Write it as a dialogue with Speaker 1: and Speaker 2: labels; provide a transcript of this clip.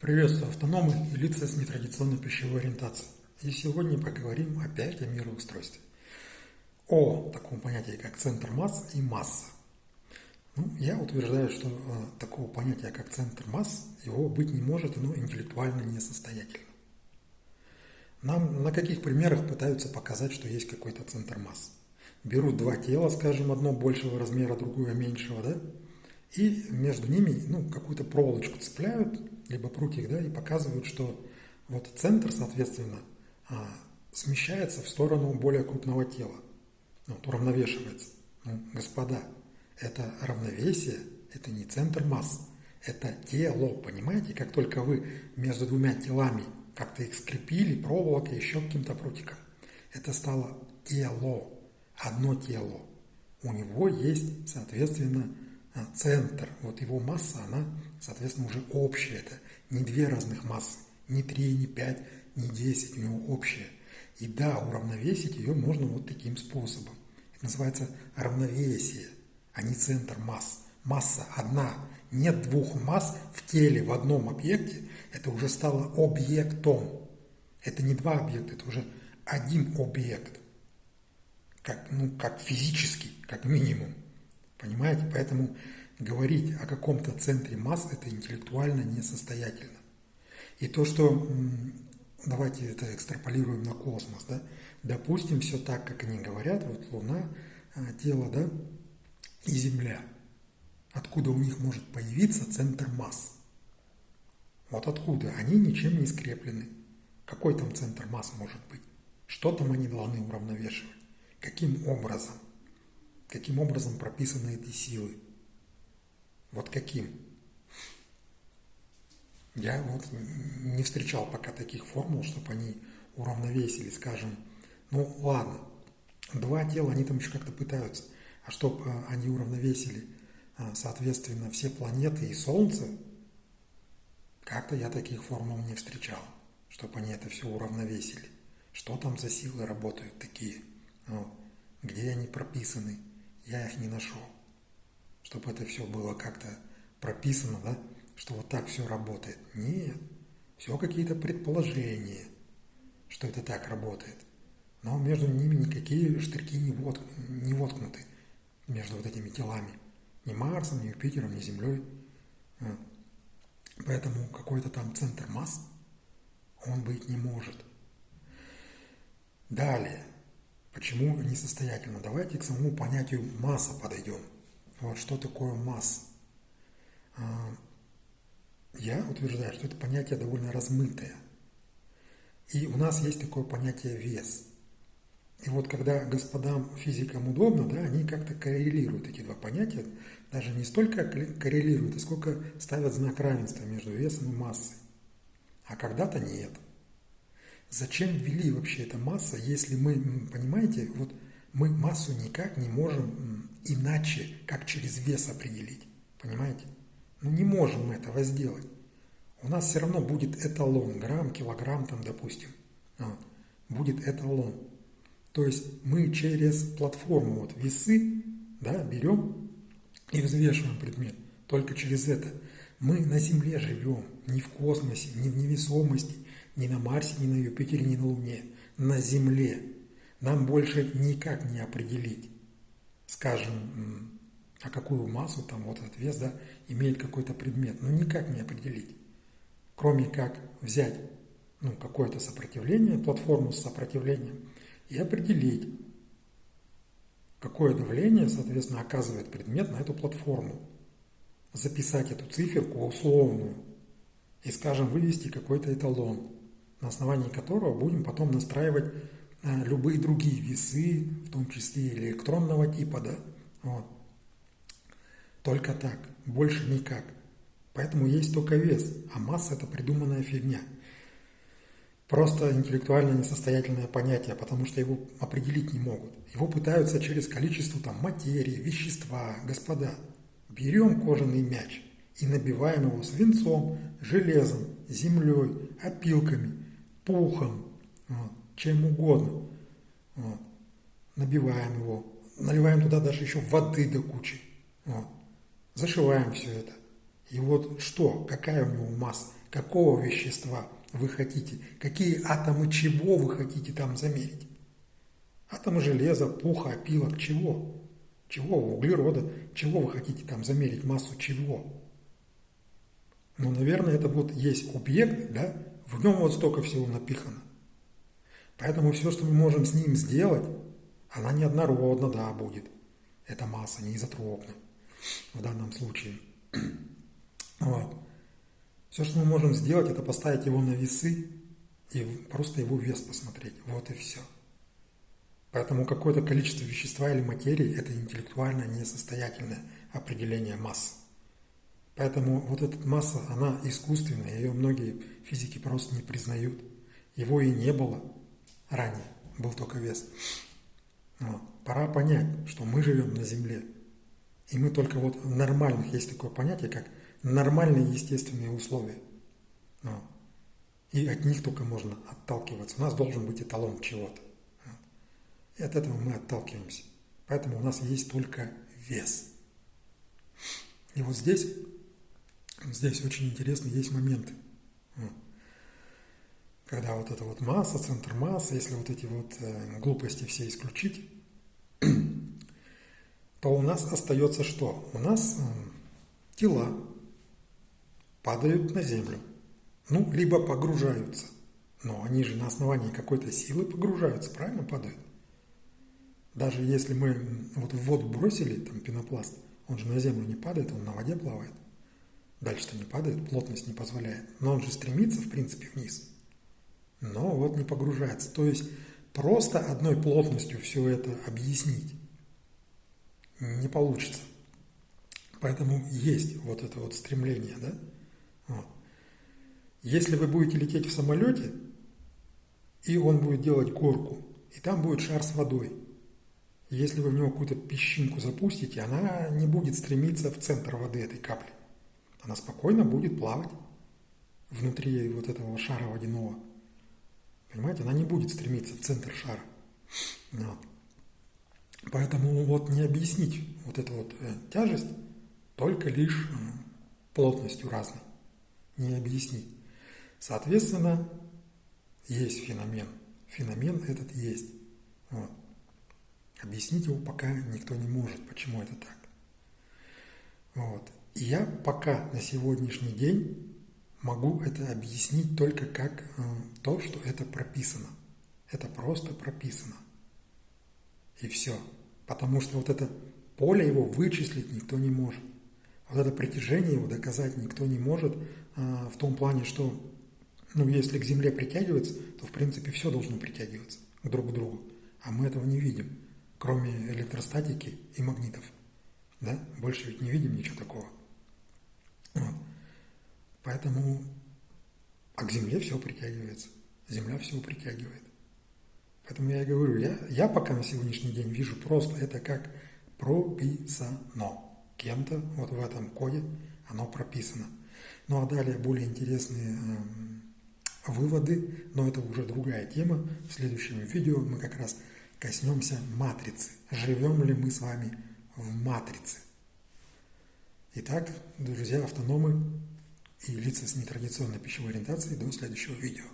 Speaker 1: Приветствую автономы и лица с нетрадиционной пищевой ориентацией. И сегодня поговорим опять о мироустройстве. О таком понятии, как центр масс и масса. Ну, я утверждаю, что э, такого понятия, как центр масс, его быть не может, оно интеллектуально несостоятельно. Нам на каких примерах пытаются показать, что есть какой-то центр масс? Берут два тела, скажем, одно большего размера, другое меньшего, да? И между ними ну, какую-то проволочку цепляют, либо прутик, да, и показывают, что вот центр, соответственно, а, смещается в сторону более крупного тела, вот, уравновешивается. Ну, господа, это равновесие, это не центр масс, это тело, понимаете? Как только вы между двумя телами как-то их скрепили проволокой, еще каким-то прутиком, это стало тело, одно тело. У него есть, соответственно, центр, вот его масса, она, соответственно, уже общая. Это не две разных массы, не три, не пять, не десять, у него общая. И да, уравновесить ее можно вот таким способом. Это называется равновесие, а не центр масс. Масса одна. Нет двух масс в теле в одном объекте. Это уже стало объектом. Это не два объекта, это уже один объект. Как, ну, как физический, как минимум. Понимаете? Поэтому говорить о каком-то центре масс – это интеллектуально несостоятельно. И то, что, давайте это экстраполируем на космос, да, допустим, все так, как они говорят, вот Луна, а, тело, да, и Земля. Откуда у них может появиться центр масс? Вот откуда? Они ничем не скреплены. Какой там центр масс может быть? Что там они должны уравновешивать? Каким образом? Каким образом прописаны эти силы. Вот каким. Я вот не встречал пока таких формул, чтобы они уравновесили, скажем, ну ладно, два тела, они там еще как-то пытаются, а чтобы э, они уравновесили, э, соответственно, все планеты и Солнце, как-то я таких формул не встречал, чтобы они это все уравновесили. Что там за силы работают такие? Вот. Где они прописаны? Я их не нашел. Чтобы это все было как-то прописано, да, что вот так все работает. Нет, все какие-то предположения, что это так работает. Но между ними никакие штырьки не, вот, не воткнуты, между вот этими телами. Ни Марсом, ни Юпитером, ни Землей. Поэтому какой-то там центр масс он быть не может. Далее. Почему несостоятельно? Давайте к самому понятию масса подойдем. Вот что такое масса? Я утверждаю, что это понятие довольно размытое. И у нас есть такое понятие вес. И вот когда господам физикам удобно, да, они как-то коррелируют эти два понятия, даже не столько коррелируют, а сколько ставят знак равенства между весом и массой. А когда-то нет – Зачем ввели вообще эта масса, если мы, понимаете, вот мы массу никак не можем иначе, как через вес определить. Понимаете? Ну не можем мы этого сделать. У нас все равно будет эталон, грамм, килограмм там, допустим. Вот. Будет эталон. То есть мы через платформу, вот весы, да, берем и взвешиваем предмет. Только через это. Мы на Земле живем, не в космосе, не в невесомости, ни на Марсе, ни на Юпитере, ни на Луне. На Земле. Нам больше никак не определить, скажем, а какую массу там вот этот вес да, имеет какой-то предмет. Ну никак не определить. Кроме как взять ну, какое-то сопротивление, платформу с сопротивлением, и определить, какое давление, соответственно, оказывает предмет на эту платформу. Записать эту циферку условную и, скажем, вывести какой-то эталон на основании которого будем потом настраивать э, любые другие весы, в том числе электронного типа, да, вот. Только так, больше никак. Поэтому есть только вес, а масса – это придуманная фигня. Просто интеллектуально несостоятельное понятие, потому что его определить не могут. Его пытаются через количество там, материи, вещества. Господа, берем кожаный мяч и набиваем его свинцом, железом, землей, опилками – пухом, вот, чем угодно. Вот. Набиваем его, наливаем туда даже еще воды до кучи. Вот. Зашиваем все это. И вот что, какая у него масса, какого вещества вы хотите, какие атомы чего вы хотите там замерить. Атомы железа, пуха, опилок, чего? Чего? Углерода. Чего вы хотите там замерить? Массу чего? Ну, наверное, это вот есть объект, да? В нем вот столько всего напихано. Поэтому все, что мы можем с ним сделать, она неоднородна, да, будет. Это масса, не изотропна в данном случае. Вот. Все, что мы можем сделать, это поставить его на весы и просто его вес посмотреть. Вот и все. Поэтому какое-то количество вещества или материи – это интеллектуально несостоятельное определение массы. Поэтому вот эта масса, она искусственная, ее многие физики просто не признают. Его и не было ранее, был только вес. Вот. Пора понять, что мы живем на Земле. И мы только вот в нормальных, есть такое понятие, как нормальные естественные условия. Вот. И от них только можно отталкиваться. У нас должен быть эталон чего-то. И от этого мы отталкиваемся. Поэтому у нас есть только вес. И вот здесь, здесь очень интересно есть моменты. Когда вот эта вот масса, центр массы, если вот эти вот э, глупости все исключить, то у нас остается что? У нас тела падают на землю. Ну, либо погружаются. Но они же на основании какой-то силы погружаются, правильно падают? Даже если мы вот в воду бросили там пенопласт, он же на землю не падает, он на воде плавает. Дальше-то не падает, плотность не позволяет. Но он же стремится, в принципе, вниз. Но вот не погружается. То есть просто одной плотностью все это объяснить не получится. Поэтому есть вот это вот стремление, да? Вот. Если вы будете лететь в самолете, и он будет делать горку, и там будет шар с водой – если вы в него какую-то песчинку запустите, она не будет стремиться в центр воды этой капли. Она спокойно будет плавать внутри вот этого шара водяного. Понимаете, она не будет стремиться в центр шара. Вот. Поэтому вот не объяснить вот эту вот э, тяжесть только лишь э, плотностью разной. Не объяснить. Соответственно, есть феномен. Феномен этот есть. Вот. Объяснить его пока никто не может, почему это так. Вот. И я пока на сегодняшний день могу это объяснить только как э, то, что это прописано. Это просто прописано. И все. Потому что вот это поле его вычислить никто не может. Вот это притяжение его доказать никто не может э, в том плане, что ну, если к Земле притягивается, то в принципе все должно притягиваться друг к другу. А мы этого не видим кроме электростатики и магнитов. Да? Больше ведь не видим ничего такого. Вот. Поэтому а к Земле все притягивается. Земля все притягивает. Поэтому я и говорю, я, я пока на сегодняшний день вижу просто это как прописано. Кем-то вот в этом коде оно прописано. Ну а далее более интересные э, выводы, но это уже другая тема. В следующем видео мы как раз коснемся матрицы. Живем ли мы с вами в матрице? Итак, друзья, автономы и лица с нетрадиционной пищевой ориентацией, до следующего видео.